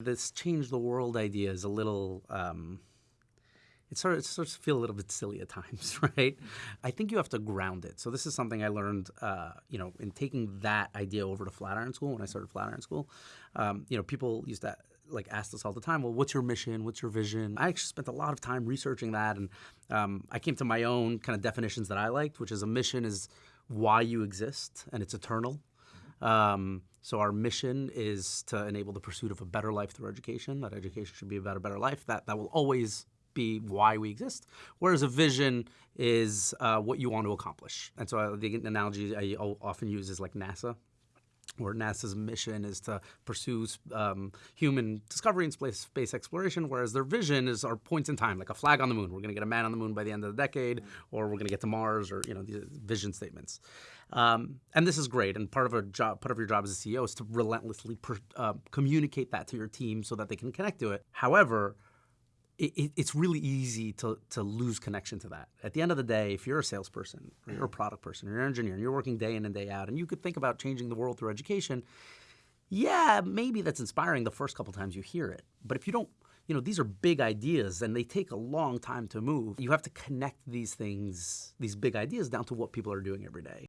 This change the world idea is a little, um, it sort of, it starts to feel a little bit silly at times, right? I think you have to ground it. So this is something I learned, uh, you know, in taking that idea over to Flatiron School when I started Flatiron School. Um, you know, people used to like ask us all the time, well, what's your mission? What's your vision? I actually spent a lot of time researching that, and um, I came to my own kind of definitions that I liked, which is a mission is why you exist, and it's eternal. Um, so our mission is to enable the pursuit of a better life through education. That education should be about a better life. That that will always be why we exist. Whereas a vision is uh, what you want to accomplish. And so uh, the analogy I often use is like NASA where NASA's mission is to pursue um, human discovery and space, space, exploration, whereas their vision is our points in time, like a flag on the moon. We're going to get a man on the moon by the end of the decade, or we're going to get to Mars, or you know, these vision statements. Um, and this is great. And part of a job, part of your job as a CEO is to relentlessly per, uh, communicate that to your team so that they can connect to it. However, it, it's really easy to, to lose connection to that. At the end of the day, if you're a salesperson, or you're a product person, or you're an engineer, and you're working day in and day out, and you could think about changing the world through education, yeah, maybe that's inspiring the first couple times you hear it. But if you don't, you know, these are big ideas and they take a long time to move. You have to connect these things, these big ideas down to what people are doing every day.